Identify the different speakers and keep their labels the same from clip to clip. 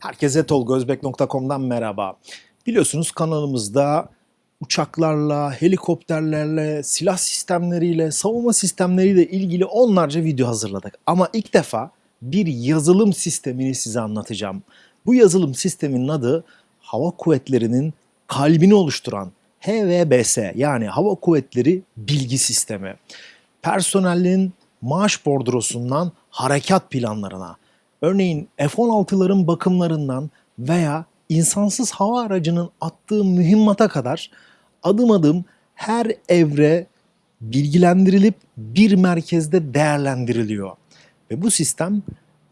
Speaker 1: Herkese tolgozbek.com'dan merhaba. Biliyorsunuz kanalımızda uçaklarla, helikopterlerle, silah sistemleriyle, savunma sistemleriyle ilgili onlarca video hazırladık. Ama ilk defa bir yazılım sistemini size anlatacağım. Bu yazılım sisteminin adı Hava Kuvvetleri'nin kalbini oluşturan HVBS yani Hava Kuvvetleri Bilgi Sistemi. Personelin maaş bordrosundan harekat planlarına, örneğin F-16'ların bakımlarından veya insansız hava aracının attığı mühimmata kadar adım adım her evre bilgilendirilip bir merkezde değerlendiriliyor. Ve bu sistem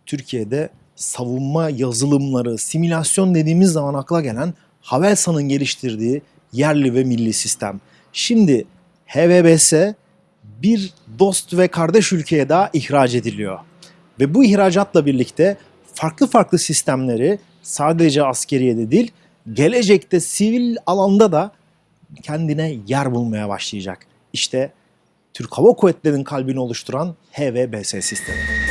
Speaker 1: Türkiye'de savunma yazılımları, simülasyon dediğimiz zaman akla gelen Havelsan'ın geliştirdiği yerli ve milli sistem. Şimdi HVBS bir dost ve kardeş ülkeye daha ihraç ediliyor. Ve bu ihracatla birlikte farklı farklı sistemleri sadece askeriyede değil, gelecekte sivil alanda da kendine yer bulmaya başlayacak. İşte Türk Hava Kuvvetleri'nin kalbini oluşturan HVBS sistemi.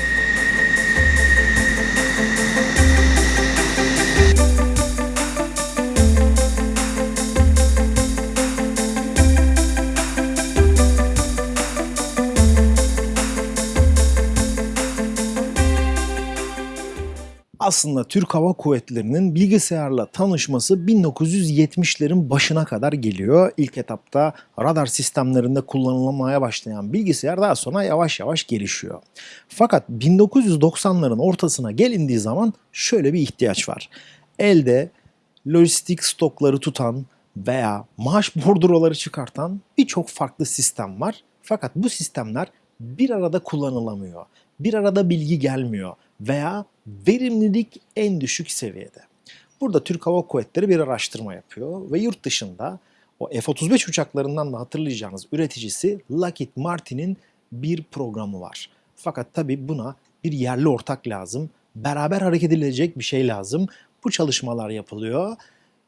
Speaker 1: Aslında Türk Hava Kuvvetleri'nin bilgisayarla tanışması 1970'lerin başına kadar geliyor. İlk etapta radar sistemlerinde kullanılmaya başlayan bilgisayar daha sonra yavaş yavaş gelişiyor. Fakat 1990'ların ortasına gelindiği zaman şöyle bir ihtiyaç var. Elde lojistik stokları tutan veya maaş bordroları çıkartan birçok farklı sistem var. Fakat bu sistemler bir arada kullanılamıyor. Bir arada bilgi gelmiyor veya verimlilik en düşük seviyede. Burada Türk Hava Kuvvetleri bir araştırma yapıyor ve yurt dışında o F-35 uçaklarından da hatırlayacağınız üreticisi Lockheed Martin'in bir programı var. Fakat tabii buna bir yerli ortak lazım. Beraber hareket edilecek bir şey lazım. Bu çalışmalar yapılıyor.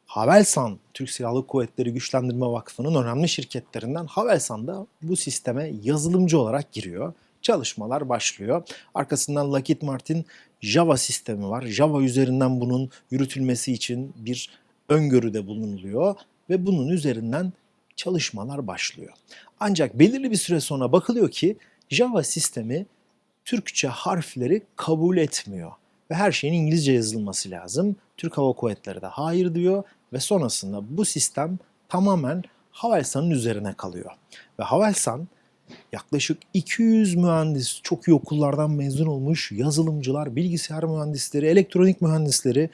Speaker 1: Havelsan, Türk Silahlı Kuvvetleri Güçlendirme Vakfı'nın önemli şirketlerinden Havelsan da bu sisteme yazılımcı olarak giriyor çalışmalar başlıyor. Arkasından Lockheed Martin Java sistemi var. Java üzerinden bunun yürütülmesi için bir öngörüde bulunuluyor ve bunun üzerinden çalışmalar başlıyor. Ancak belirli bir süre sonra bakılıyor ki Java sistemi Türkçe harfleri kabul etmiyor ve her şeyin İngilizce yazılması lazım. Türk Hava Kuvvetleri de hayır diyor ve sonrasında bu sistem tamamen Havelsan'ın üzerine kalıyor. Ve Havelsan yaklaşık 200 mühendis, çok iyi okullardan mezun olmuş yazılımcılar, bilgisayar mühendisleri, elektronik mühendisleri,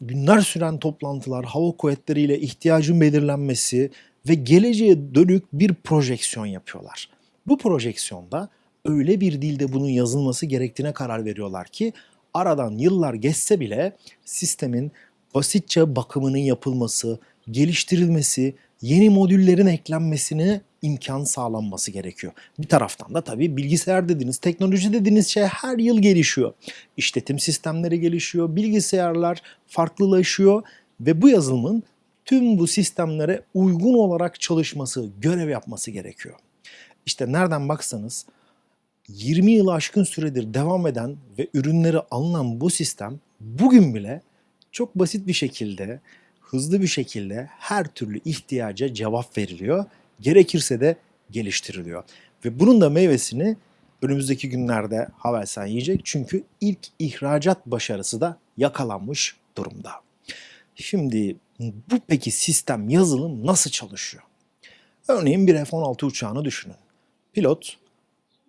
Speaker 1: günler süren toplantılar, hava kuvvetleriyle ihtiyacın belirlenmesi ve geleceğe dönük bir projeksiyon yapıyorlar. Bu projeksiyonda öyle bir dilde bunun yazılması gerektiğine karar veriyorlar ki aradan yıllar geçse bile sistemin basitçe bakımının yapılması, geliştirilmesi, yeni modüllerin eklenmesine imkan sağlanması gerekiyor. Bir taraftan da tabii bilgisayar dediğiniz, teknoloji dediğiniz şey her yıl gelişiyor. İşletim sistemleri gelişiyor, bilgisayarlar farklılaşıyor ve bu yazılımın tüm bu sistemlere uygun olarak çalışması, görev yapması gerekiyor. İşte nereden baksanız 20 yılı aşkın süredir devam eden ve ürünleri alınan bu sistem bugün bile çok basit bir şekilde, hızlı bir şekilde her türlü ihtiyaca cevap veriliyor gerekirse de geliştiriliyor. Ve bunun da meyvesini önümüzdeki günlerde Havelsan yiyecek çünkü ilk ihracat başarısı da yakalanmış durumda. Şimdi bu peki sistem yazılım nasıl çalışıyor? Örneğin bir F-16 uçağını düşünün. Pilot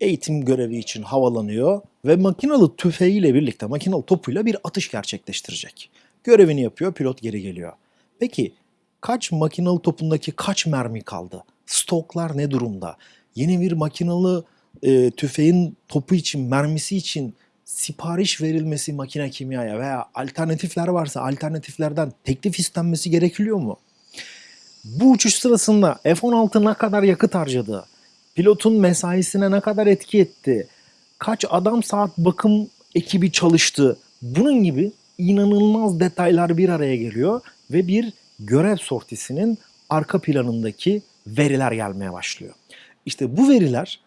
Speaker 1: eğitim görevi için havalanıyor ve makinalı tüfeğiyle birlikte makinalı topuyla bir atış gerçekleştirecek. Görevini yapıyor, pilot geri geliyor. Peki kaç makinalı topundaki kaç mermi kaldı? Stoklar ne durumda? Yeni bir makinalı e, tüfeğin topu için, mermisi için sipariş verilmesi makine kimyaya veya alternatifler varsa alternatiflerden teklif istenmesi gerekiyor mu? Bu uçuş sırasında F-16 ne kadar yakıt harcadı? Pilotun mesaisine ne kadar etki etti? Kaç adam saat bakım ekibi çalıştı? Bunun gibi inanılmaz detaylar bir araya geliyor ve bir görev sortisinin arka planındaki veriler gelmeye başlıyor. İşte bu veriler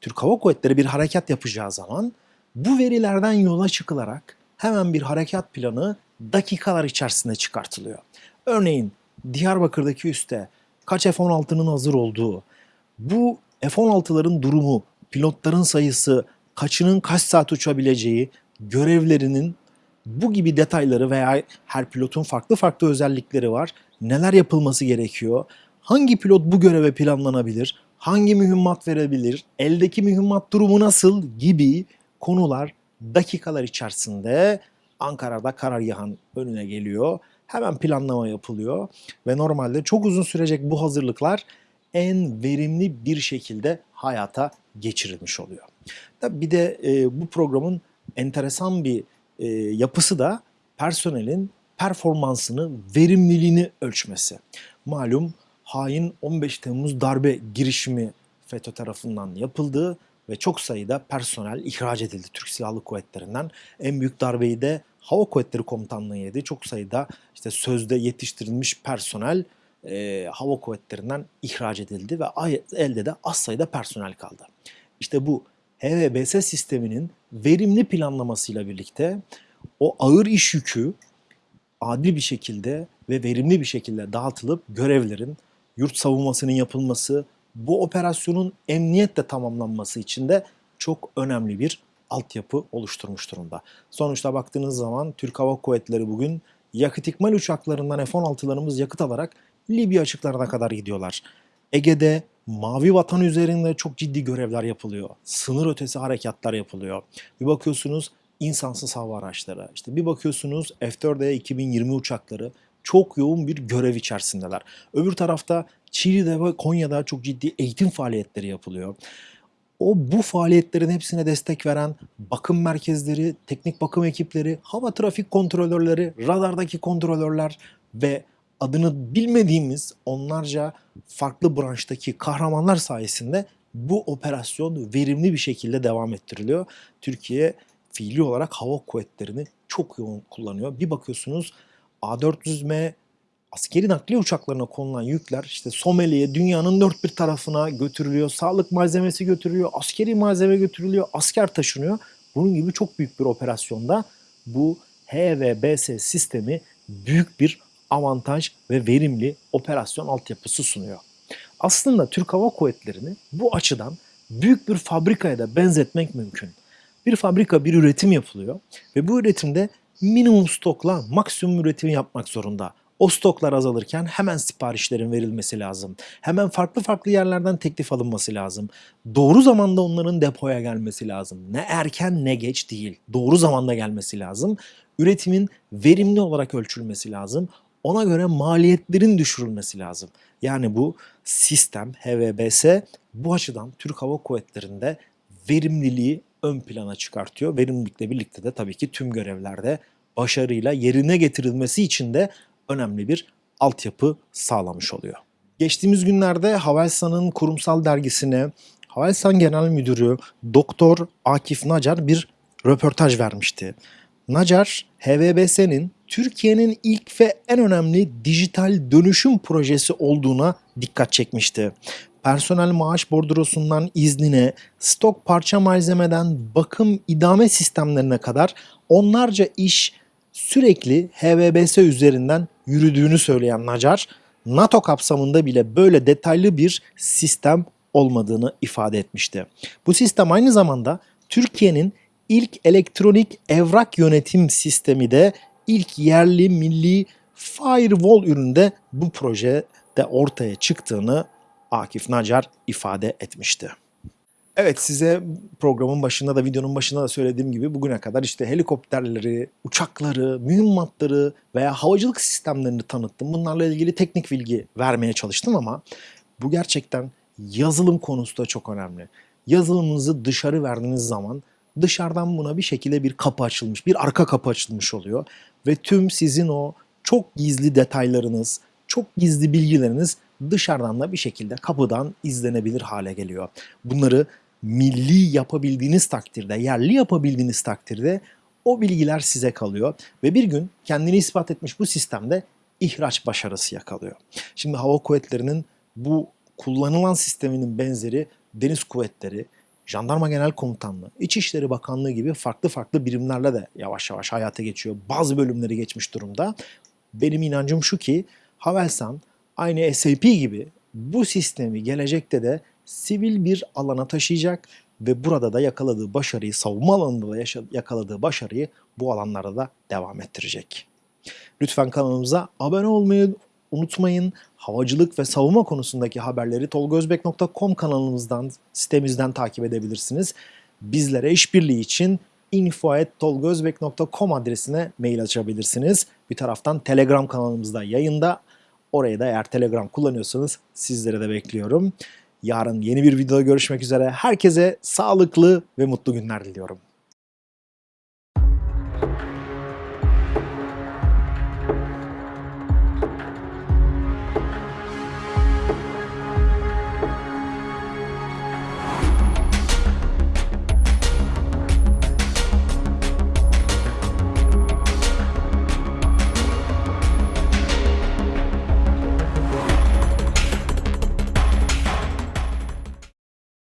Speaker 1: Türk Hava Kuvvetleri bir harekat yapacağı zaman bu verilerden yola çıkılarak hemen bir harekat planı dakikalar içerisinde çıkartılıyor. Örneğin Diyarbakır'daki üste kaç F-16'nın hazır olduğu, bu F-16'ların durumu, pilotların sayısı, kaçının kaç saat uçabileceği, görevlerinin bu gibi detayları veya her pilotun farklı farklı özellikleri var. Neler yapılması gerekiyor? Hangi pilot bu göreve planlanabilir? Hangi mühimmat verebilir? Eldeki mühimmat durumu nasıl? Gibi konular dakikalar içerisinde Ankara'da karargahın önüne geliyor. Hemen planlama yapılıyor ve normalde çok uzun sürecek bu hazırlıklar en verimli bir şekilde hayata geçirilmiş oluyor. Bir de e, bu programın enteresan bir e, yapısı da personelin performansını, verimliliğini ölçmesi. Malum hain 15 Temmuz darbe girişimi FETÖ tarafından yapıldı ve çok sayıda personel ihraç edildi Türk Silahlı Kuvvetleri'nden. En büyük darbeyi de Hava Kuvvetleri Komutanlığı yedi. Çok sayıda işte sözde yetiştirilmiş personel e, Hava Kuvvetleri'nden ihraç edildi ve elde de az sayıda personel kaldı. İşte bu HVBS sisteminin verimli planlamasıyla birlikte o ağır iş yükü adil bir şekilde ve verimli bir şekilde dağıtılıp görevlerin yurt savunmasının yapılması, bu operasyonun emniyetle tamamlanması için de çok önemli bir altyapı oluşturmuş durumda. Sonuçta baktığınız zaman Türk Hava Kuvvetleri bugün yakıt ikmal uçaklarından F-16'larımız yakıt alarak Libya açıklarına kadar gidiyorlar. Ege'de Mavi Vatan üzerinde çok ciddi görevler yapılıyor. Sınır ötesi harekatlar yapılıyor. Bir bakıyorsunuz insansız hava araçları. İşte bir bakıyorsunuz F-4E 2020 uçakları çok yoğun bir görev içerisindeler. Öbür tarafta Çiğli'de ve Konya'da çok ciddi eğitim faaliyetleri yapılıyor. O bu faaliyetlerin hepsine destek veren bakım merkezleri, teknik bakım ekipleri, hava trafik kontrolörleri, radardaki kontrolörler ve adını bilmediğimiz onlarca farklı branştaki kahramanlar sayesinde bu operasyon verimli bir şekilde devam ettiriliyor. Türkiye fiili olarak hava kuvvetlerini çok yoğun kullanıyor. Bir bakıyorsunuz A400M askeri nakliye uçaklarına konulan yükler işte Somali'ye dünyanın dört bir tarafına götürülüyor. Sağlık malzemesi götürülüyor, askeri malzeme götürülüyor, asker taşınıyor. Bunun gibi çok büyük bir operasyonda bu HVBS sistemi büyük bir avantaj ve verimli operasyon altyapısı sunuyor. Aslında Türk Hava Kuvvetleri'ni bu açıdan büyük bir fabrikaya da benzetmek mümkün. Bir fabrika bir üretim yapılıyor ve bu üretimde minimum stokla maksimum üretimi yapmak zorunda. O stoklar azalırken hemen siparişlerin verilmesi lazım. Hemen farklı farklı yerlerden teklif alınması lazım. Doğru zamanda onların depoya gelmesi lazım. Ne erken ne geç değil. Doğru zamanda gelmesi lazım. Üretimin verimli olarak ölçülmesi lazım. Ona göre maliyetlerin düşürülmesi lazım. Yani bu sistem HVBS bu açıdan Türk Hava Kuvvetleri'nde verimliliği ön plana çıkartıyor. Verimlilikle birlikte de tabii ki tüm görevlerde başarıyla yerine getirilmesi için de önemli bir altyapı sağlamış oluyor. Geçtiğimiz günlerde Havelsan'ın kurumsal dergisine Havelsan Genel Müdürü Doktor Akif Nacar bir röportaj vermişti. Nacar, HVBS'nin Türkiye'nin ilk ve en önemli dijital dönüşüm projesi olduğuna dikkat çekmişti. Personel maaş bordrosundan iznine, stok parça malzemeden bakım idame sistemlerine kadar onlarca iş sürekli HVBS üzerinden yürüdüğünü söyleyen Nacar, NATO kapsamında bile böyle detaylı bir sistem olmadığını ifade etmişti. Bu sistem aynı zamanda Türkiye'nin ilk elektronik evrak yönetim sistemi de ilk yerli milli firewall üründe bu projede ortaya çıktığını Akif Nacar ifade etmişti. Evet size programın başında da videonun başında da söylediğim gibi bugüne kadar işte helikopterleri, uçakları, mühimmatları veya havacılık sistemlerini tanıttım. Bunlarla ilgili teknik bilgi vermeye çalıştım ama bu gerçekten yazılım konusu da çok önemli. Yazılımınızı dışarı verdiğiniz zaman dışarıdan buna bir şekilde bir kapı açılmış, bir arka kapı açılmış oluyor. Ve tüm sizin o çok gizli detaylarınız, çok gizli bilgileriniz dışarıdan da bir şekilde kapıdan izlenebilir hale geliyor. Bunları milli yapabildiğiniz takdirde, yerli yapabildiğiniz takdirde o bilgiler size kalıyor ve bir gün kendini ispat etmiş bu sistemde ihraç başarısı yakalıyor. Şimdi hava kuvvetlerinin bu kullanılan sisteminin benzeri deniz kuvvetleri, Jandarma Genel Komutanlığı, İçişleri Bakanlığı gibi farklı farklı birimlerle de yavaş yavaş hayata geçiyor. Bazı bölümleri geçmiş durumda. Benim inancım şu ki Havelsan aynı SAP gibi bu sistemi gelecekte de sivil bir alana taşıyacak ve burada da yakaladığı başarıyı, savunma alanında da yakaladığı başarıyı bu alanlarda da devam ettirecek. Lütfen kanalımıza abone olmayı unutmayın. Havacılık ve savunma konusundaki haberleri tolgozbek.com kanalımızdan, sitemizden takip edebilirsiniz. Bizlere işbirliği için info.tolgozbek.com adresine mail açabilirsiniz. Bir taraftan Telegram kanalımızda yayında. Oraya da eğer Telegram kullanıyorsanız sizlere de bekliyorum. Yarın yeni bir videoda görüşmek üzere. Herkese sağlıklı ve mutlu günler diliyorum.